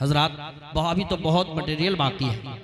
हजरात अभी तो बहुत मटेरियल बाकी है।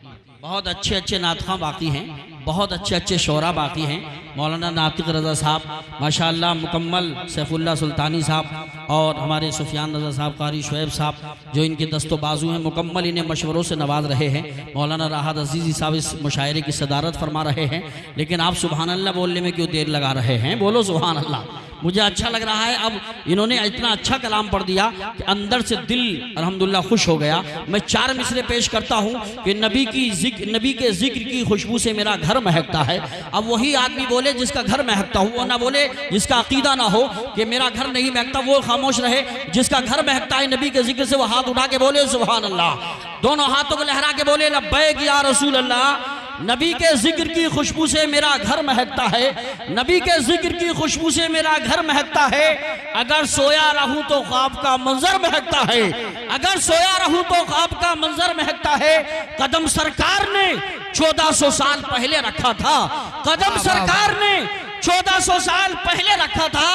बहुत अच्छे अच्छे नातखा बाकी हैं, बहुत अच्छे अच्छे शोरा बाकी हैं। मौलाना नातिक रज़ा साहब माशा मुकम्मल सैफुल्ला सुल्तानी साहब और हमारे सुफियान रज़ा साहब, कारी शुएब साहब, जो इनके दस्तो बाजू हैं, मुकम्मल इन्हें मशवरों से नवाज़ रहे हैं। मौलाना राहत अजीज़ी साहब इस मुशायरे की सदारत फरमा रहे हैं। लेकिन आप सुबहानल्ला बोलने में क्यों देर लगा रहे हैं? बोलो सुबहान अल्लाह मुझे अच्छा लग रहा है। अब इन्होंने इतना अच्छा कलाम पढ़ दिया कि अंदर से दिल अल्हम्दुलिल्लाह खुश हो गया। मैं चार मिसरे पेश करता हूँ कि नबी की ज़िक्र नबी के ज़िक्र की खुशबू से मेरा घर महकता है। अब वही आदमी बोले जिसका घर महकता हो, वो ना बोले जिसका अकीदा ना हो कि मेरा घर नहीं महकता, वो खामोश रहे। जिसका घर महकता है नबी के ज़िक्र से वो हाथ उठा के बोले सुबहान अल्लाह दोनों हाथों को लहरा के बोले, लब्बैक या रसूल अल्लाह नबी के ज़िक्र की खुशबू से मेरा घर महकता है। नबी के ज़िक्र की खुशबू से मेरा घर महकता है। अगर सोया रहूँ तो ख्वाब का मंजर महकता है। अगर सोया रहूँ तो ख्वाब का मंजर महकता है। कदम सरकार ने 1400 साल पहले रखा था। कदम सरकार ने 1400 साल पहले रखा था,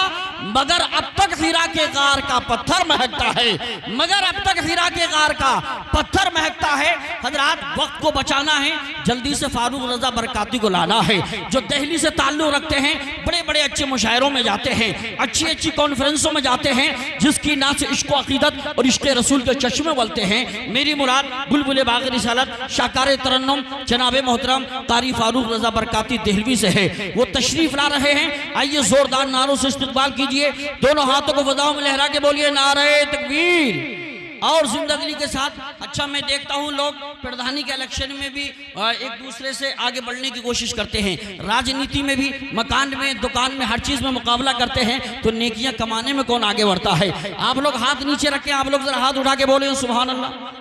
मगर अब तक हीरा के गार का पत्थर महकता है। मगर अब तक हीरा के गार का पत्थर महकता है। हजरात, वक्त को बचाना है, जल्दी से फारूक रजा बरकाती को लाना है। जो दिल्ली से ताल्लुक रखते हैं बड़े बड़े अच्छे मुशायरों में जाते हैं अच्छी अच्छी कॉन्फ्रेंसों में जाते हैं, जिसकी ना से इश्क अकीदत और इश्क रसूल के चश्मे बोलते हैं। मेरी मुराद, बुलबुल बाग रिसालत शाकार तरन्नम, जनाब मोहतरम तारी फारूक रजा बरकाती दहलवी से है। वो तशरीफ़ ला रहे हैं, आइए जोरदार नारों से इस्तकबाल कीजिए। दोनों हाथों को फजाओं में लहरा के बोलिए, नारे तकबीर। और ज़िंदगी के साथ अच्छा मैं देखता हूँ लोग, प्रधानी के इलेक्शन में भी एक दूसरे से आगे बढ़ने की कोशिश करते हैं। राजनीति में भी, मकान में, दुकान में, हर चीज़ में मुकाबला करते हैं तो नेकियाँ कमाने में कौन आगे बढ़ता है? आप लोग हाथ नीचे रखें, आप लोग जरा हाथ उठा के बोले सुबह अल्लाह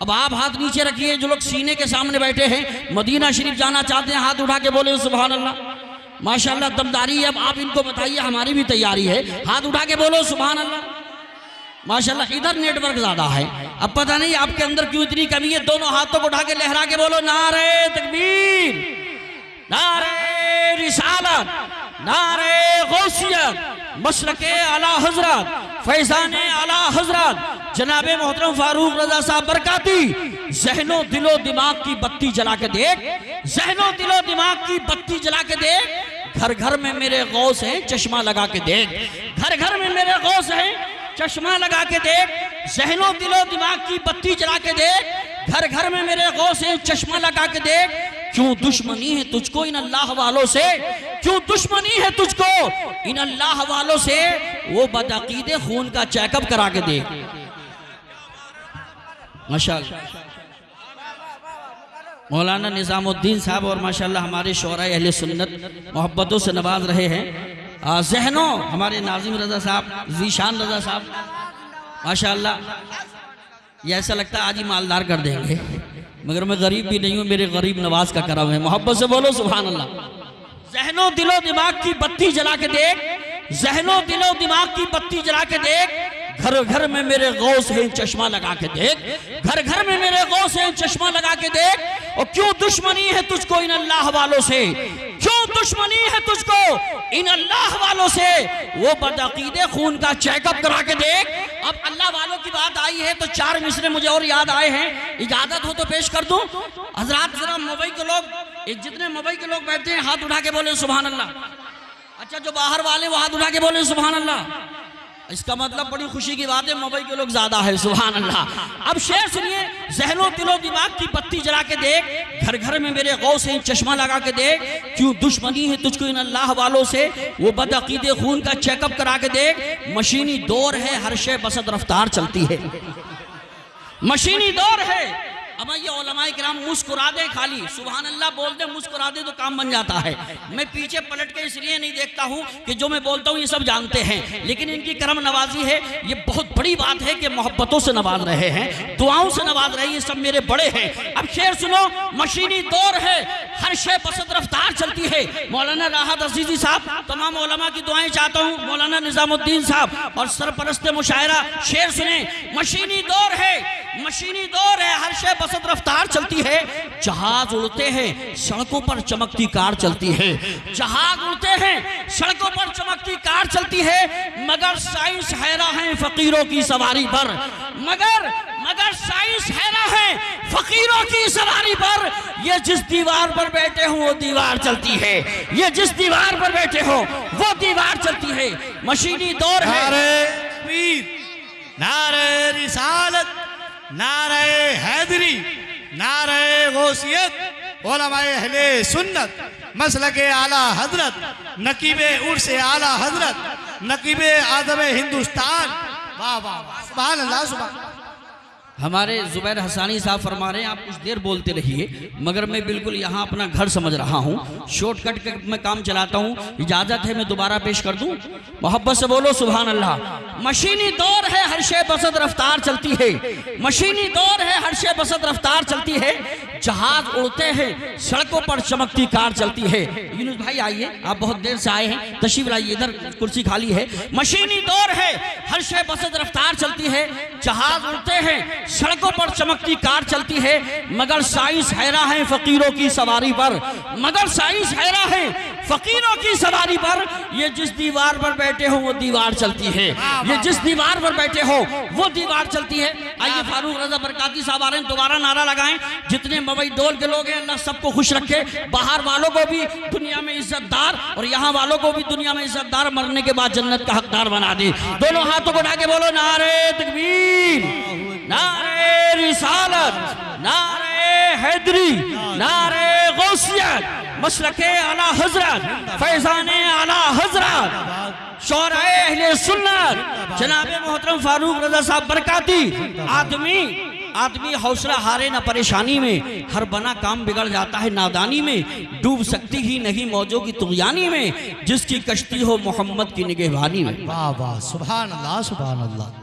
अब आप हाथ नीचे रखिए, जो लोग सीने के सामने बैठे हैं, मदीना शरीफ जाना चाहते हैं, हाथ उठा के बोले सुबह अल्लाह माशाल्लाह, दमदारी अब आप इनको बताइए, हमारी भी तैयारी है। हाथ उठा के बोलो सुबह अल्लाह माशाल्लाह, इधर नेटवर्क ज़्यादा है। अब पता नहीं आपके अंदर क्यों इतनी कमी है। दोनों हाथों को उठा के लहरा के बोलो, नारे तकबीर, नारे रिसालत, नारे गौसियत, मशरक आला हज़रत, फैजान आला हज़रत, जनाब मोहतरम फारूक रजा साहब बरकाती, जहनो दिलो दिमाग की बत्ती जला के देख, जहनो दिलो दिमाग की बत्ती जला के देख घर घर में मेरे गौस हैं, चश्मा लगा के देख। घर घर में मेरे गौस हैं, चश्मा लगा के देख। जहनो दिलो दिमाग की बत्ती जला के देख। घर घर में मेरे गौ से चश्मा लगा के देख। क्यों दुश्मनी है तुझको इन अल्लाह वालों से? क्यों दुश्मनी है तुझको इन अल्लाह वालों से? वो बदअकीदे, खून का चेकअप करा के देख। माशाल्लाह। मौलाना निज़ामुद्दीन साहब और माशाल्लाह हमारे शोरा अहल सुन्नत मोहब्बतों से नवाज़ रहे हैं। जहनों, हमारे नाजिम रजा साहब, जीशान रजा साहब, माशाल्लाह, ये ऐसा लगता है आज ही मालदार कर देंगे। मगर मैं गरीब भी नहीं हूँ, मेरे गरीब नवाज़ का करम है। मोहब्बत से बोलो सुबहान अल्लाह जहनो दिलो दिमाग की बत्ती जला के देख, जहनो दिलो दिमाग की बत्ती जला के देख घर घर में मेरे गौस है, चश्मा लगा के देख। घर घर में मेरे गौस है, चश्मा लगा के देख। और क्यों दुश्मनी है तुझको इन अल्लाह वालों से? क्यों दुश्मनी है तुझको इन अल्लाह वालों से? वो बदअकीदे खून का चेकअप करा के देख। अब अल्लाह वालों की बात आई है तो चार मिसरे मुझे और याद आए हैं। इजाज़त हो तो पेश कर दूँ। हजरात, जरा मुंबई के लोग जितने मुंबई के लोग बैठते हैं, हाथ उठा के बोले सुबहान अल्लाह। अच्छा जो बाहर वाले, वो हाथ उठा के बोले सुबहान अल्लाह। इसका मतलब बड़ी खुशी की बात है, मुंबई के लोग ज़्यादा है सुबहान अल्लाह अब शेर सुनिए, जहनो दिलो दिमाग की बत्ती जला के देख घर घर में मेरे गौ से चश्मा लगा के देख, क्यों दुश्मनी है तुझको इन अल्लाह वालों से? वो बदअकीदे खून का चेकअप करा के देख, मशीनी दौर है, हर शे बसत रफ्तार चलती है। मशीनी दौर है अब ये ओलमाए कराम मुस्कुरा दे खाली। सुबहान अल्लाह बोल दे, मुस्कुरा दे तो काम बन जाता है। मैं पीछे पलट के इसलिए नहीं देखता हूँ कि जो मैं बोलता हूँ ये सब जानते हैं। लेकिन इनकी करम नवाजी है, ये बहुत बड़ी बात है कि मोहब्बतों से नवाज़ रहे हैं, दुआओं से नवाज़ रहे ये सब मेरे बड़े हैं। अब शेर सुनो, मशीनी दौर है, हर शे बसत रफ्तार चलती है। मौलाना राहत अजीजी साहब, तमाम ओलमा की दुआएँ चाहता हूँ, मौलाना निजामुद्दीन साहब और सरपरस्त मुशायरा, शेर सुने, मशीनी दौर है, मशीनी दौर है, हर शे बसत रफ्तार चलती है। जहाज़ उड़ते हैं, सड़कों पर चमकती कार चलती है। जहाज़ उड़ते हैं, सड़कों पर चमकती कार चलती है। मगर साइंस हैरा है फकीरों की सवारी पर। मगर मगर साइंस हैरा है फकीरों की सवारी पर। ये जिस दीवार पर बैठे हो, वो दीवार चलती है। ये जिस दीवार पर बैठे हो, वो दीवार चलती है। मशीनी दौर है। नारे, रिसालत। नारे हैदरी नारे गौसियत अहले सुन्नत मसल के आला हज़रत, नकीब उर्स आला हज़रत, नकीब आदम हिंदुस्तान, वाह वाह वाह अल्लाह, सुभान हमारे जुबैर हसानी साहब फरमा रहे हैं, आप कुछ देर बोलते रहिए, मगर मैं बिल्कुल यहाँ अपना घर समझ रहा हूँ। शॉर्टकट के मैं काम चलाता हूँ, इजाज़त है, मैं दोबारा पेश कर दूँ? मोहब्बत से बोलो सुबह अल्लाह मशीनी दौर है, हर शे बसत रफ्तार चलती है। मशीनी दौर है, हर शे बसत रफ्तार चलती है। जहाज़ उड़ते हैं, सड़कों पर चमकती कार चलती है। यूनुस भाई, आइए, आप बहुत देर से आए हैं। तशीफ लाइए, इधर कुर्सी खाली है। मशीनी दौर है, हर शे बसत रफ्तार चलती है। जहाज़ उड़ते हैं, सड़कों पर चमकती कार चलती है। मगर साइंस हैरा है फकीरों की सवारी पर। मगर साइंस हैरा है फकीरों की सवारी पर, ये जिस दीवार पर बैठे हो, वो दीवार चलती है। ये जिस दीवार पर बैठे हो, वो दीवार चलती है। आइए फारूक रजा बरकाती साहब आ रहे हैं, दोबारा नारा लगाएँ। जितने मवई डोल के लोग हैं, अल्लाह सबको खुश रखे। बाहर वालों को भी दुनिया में इज्जतदार और यहाँ वालों को भी दुनिया में इज्जतदार मरने के बाद जन्नत का हकदार बना दे। दोनों हाथों को उठा के बोलो, नारे तकबीर, नारे रिसालत, नारे हैदरी, नारे मशरके आला हज़रत, फैजान आला हज़रत शौराए अहले सुन्नत, जनाब मोहतरम फारूक रजा साहब बरकाती, आदमी आदमी हौसला हारे ना परेशानी में, हर बना काम बिगड़ जाता है नादानी में, डूब सकती ही नहीं मौजों की तुगयानी में, जिसकी कश्ती हो मोहम्मद की निगहबानी में। वाह वाह, सुभान अल्लाह सुभान अल्लाह।